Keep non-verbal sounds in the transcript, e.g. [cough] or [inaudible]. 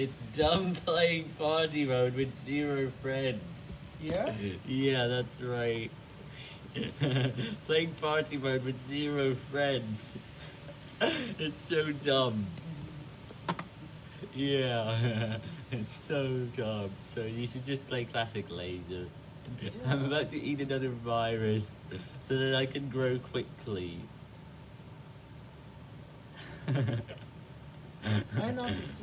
It's dumb playing party mode with zero friends. Yeah? Yeah, that's right. [laughs] playing party mode with zero friends. [laughs] It's so dumb. Yeah, [laughs] it's so dumb. So you should just play classic laser. I'm about to eat another virus so that I can grow quickly. I noticed